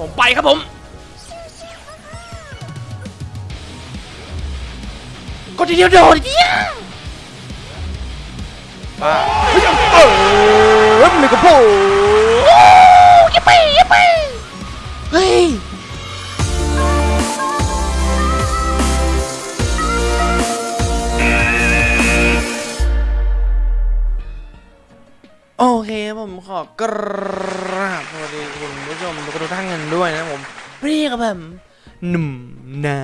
ผมไปครับผมก็ทีเดียวโดดเยี่ยบ้าเฮ้ยเออมันกับผมยิ ผมขอกราบสวัสดีคุณผู้ชมทุกท่านกันด้วยนะผมเรียกกับผมหนุ่มนา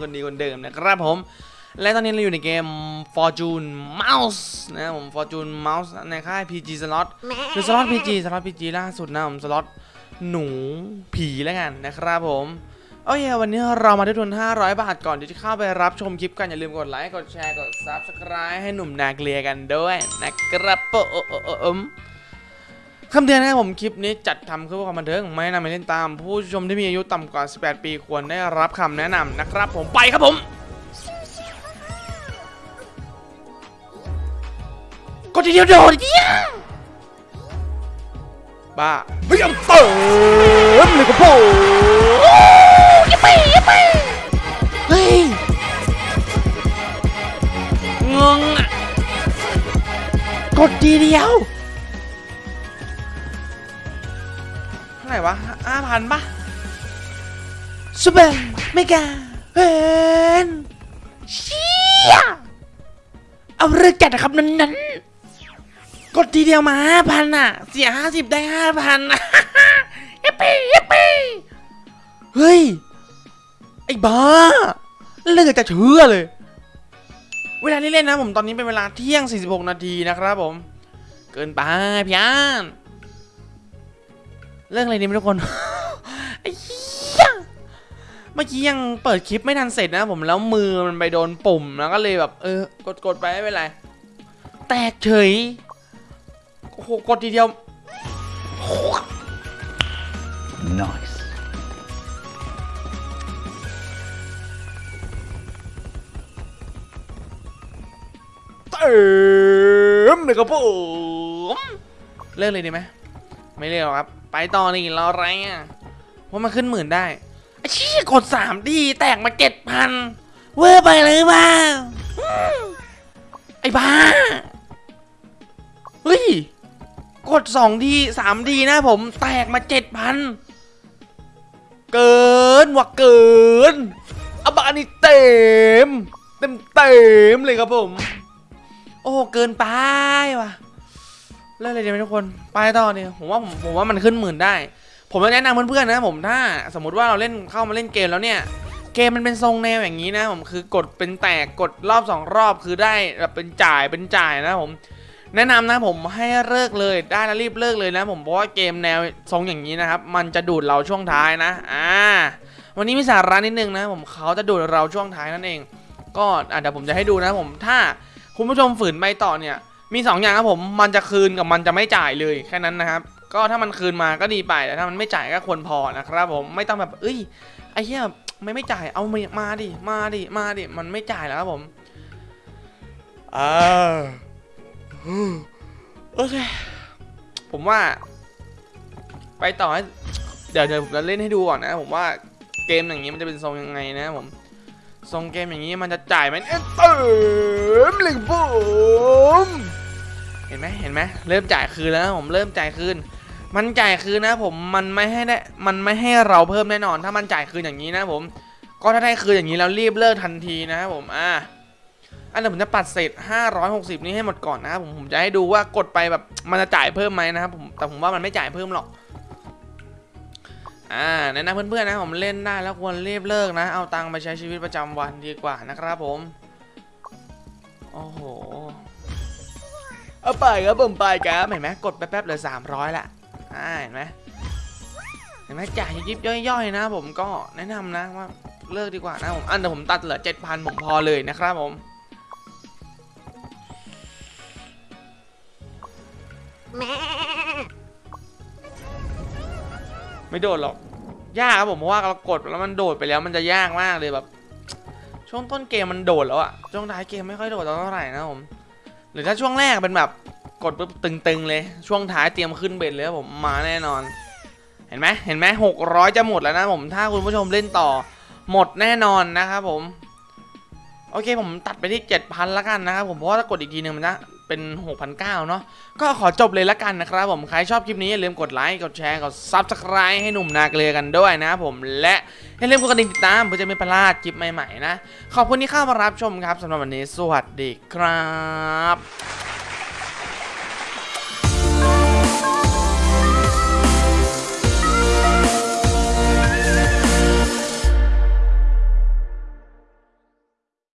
คนดีคนเดิมนะครับผม และตอนนี้เราอยู่ในเกม Fortune Mouse นะผม Fortune Mouse ในค่าย PG Slot คือสล็อต PG สล็อต PG ล่าสุดนะผมสล็อตหนูผีแล้วกันนะครับผม โอเควันนี้เรามาด้ทุน500 บาทก่อนที่จะเข้าไปรับชมคลิปกัน อย่าลืมกดไลค์ กดแชร์ กด Subscribe ให้หนุ่มนาเกลียกันด้วยนะครับผมคำเตือนนะครับผมคลิปนี้จัดทำเพื่อความบันเทิงไม่แนะนำให้เล่นตาม ผู้ชมที่มีอายุต่ำกว่า 18 ปีควรได้รับคำแนะนำนะครับผมไปครับผมก็ทีเดียวโดดเยี่ยบ้าเฮ้ยเติมเลยกับผม เฮ้ย งงอะกดทีเดียวเท่าไหร่วะห้าพันปะ super mega เฮนเชี่ยเอาเรื่องจัดนะครับนั้นๆกดทีเดียวมาห้าพันอะ เสียห้าสิบได้ห้าพัน yippee yippee เฮ้ย ไอ้บ้าเลือกจะเชื่อเลย เวลาที่เล่นนะผมตอนนี้เป็นเวลาเที่ยง 46 นาทีนะครับผม เกินไปพี่อานเรื่องอะไรดีไม่ทุกคนไอ้เหี้ยเมื่อกี้ยังเปิดคลิปไม่ทันเสร็จนะผมแล้วมือมันไปโดนปุ่มแล้วก็เลยแบบ เออกดกดไปไม่เป็นไร แตกเฉยโอ้โหกดทีเดียว Nice. เติมเลยครับผมเลิกเลยดีไหมไม่เลิกหรอกครับ ไปต่อนี่เราอะไรอะว่ามันขึ้นหมื่นได้ไอ้ชี่ยกดสามดีแตกมาเจ็ดพันเวอร์ไปเลยเปล่าไอ้บ้าเฮ้ยกดสองดีสามดีนะผมแตกมาเจ็ดพันเกินว่ะเกินอบานี่เต็มเต็มเต็มเลยครับผม โอ้เกินไปว่ะเล่นอะไรดีไหมทุกคนไปต่อเนี่ยผมว่าผมผมว่ามันขึ้นหมื่นได้ ผมจะแนะนำเพื่อนๆนะผมถ้าสมมติว่าเราเล่นเข้ามาเล่นเกมแล้วเนี่ยเกมมันเป็นทรงแนวอย่างนี้นะผมคือกดเป็นแตกกดรอบสองรอบคือได้แบบเป็นจ่ายเป็นจ่ายนะผมแนะนำนะผมให้เลิกเลยได้แล้วรีบเลิกเลยนะผมเพราะว่าเกมแนวทรงอย่างนี้นะครับมันจะดูดเราช่วงท้ายนะอ่าวันนี้มีสาระนิดนึงนะผมเขาจะดูดเราช่วงท้ายนั่นเอง ก็อะเดี๋ยวผมจะให้ดูนะผมถ้า คุณผู้ชมฝืนไปต่อเนี่ยมี 2 อย่างครับผมมันจะคืนกับมันจะไม่จ่ายเลยแค่นั้นนะครับ ก็ถ้ามันคืนมาก็ดีไปแต่ถ้ามันไม่จ่ายก็ควรพอนะครับผมไม่ต้องแบบเอ้ยไอ้เหี้ยไม่ไม่จ่ายเอามามาดิมาดิมาดิมันไม่จ่ายแล้วครับผมอ่าโอเคผมว่า ไปต่อให้เดี๋ยวเดี๋ยวผมจะเล่นให้ดูก่อนนะ ผมว่าเกมอย่างนี้มันจะเป็นทรงยังไงนะผม ทรงเกมอย่างนี้มันจะจ่ายไหมเอ๊ะเติมเลยผมเห็นไหมเห็นไหมเริ่มจ่ายคืนแล้วผมเริ่มจ่ายคืน มันจ่ายคืนนะผมมันไม่ให้ได้มันไม่ให้เราเพิ่มแน่นอน ถ้ามันจ่ายคืนอย่างนี้นะผมก็ถ้าได้คืนอย่างนี้แล้วรีบเลิกทันทีนะครับผมอะอันเดี๋ยวผมจะปัดเศษ 560 นี้ให้หมดก่อนนะครับผมผมจะให้ดูว่ากดไปแบบมันจะจ่ายเพิ่มไหมนะครับผมแต่ผมว่ามันไม่จ่ายเพิ่มหรอก อ่าแนะนำเพื่อนๆนะผมเล่นได้แล้วควรรีบเลิกนะ เอาตังค์ไปใช้ชีวิตประจำวันดีกว่านะครับผม โอ้โห เอาไปครับผมไปครับเห็นไหมกดแป๊บๆเหลือ 300ละอ่าเห็นไหมเห็นไหมจ่ายยิบย่อยๆ นะ ผมก็แนะนำนะว่าเลิกดีกว่านะผมอันเดี๋ยวผมตัดเหลือ 7,000 ผมพอเลยนะครับผม ไม่โดดหรอก ยากครับผมเพราะว่าเรากดแล้วมันโดดไปแล้วมันจะยากมากเลยแบบ ช่วงต้นเกมมันโดดแล้วอะช่วงท้ายเกมไม่ค่อยโดดเท่าไหร่นะผม หรือถ้าช่วงแรกเป็นแบบกดปุ๊บตึงๆเลย ช่วงท้ายเตรียมขึ้นเบ็ดเลยครับผมมาแน่นอน เห็นไหมเห็นไหมหกร้อยจะหมดแล้วนะผมถ้าคุณผู้ชมเล่นต่อ หมดแน่นอนนะครับผมโอเคผมตัดไปที่ 7,000ละกันนะครับผมเพราะว่าถ้ากดอีกทีหนึ่งมันจะ เป็น 6,900เนาะก็ขอจบเลยละกันนะครับผม ใครชอบคลิปนี้อย่าลืมกดไลค์ กดแชร์ กด Subscribe ให้หนุ่มนาเกลือกันด้วยนะผม และอย่าลืมกดกระดิ่งติดตามเพื่อจะไม่พลาดคลิปใหม่ๆนะ ขอบคุณที่เข้ามารับชมครับสำหรับวันนี้ สวัสดีครับ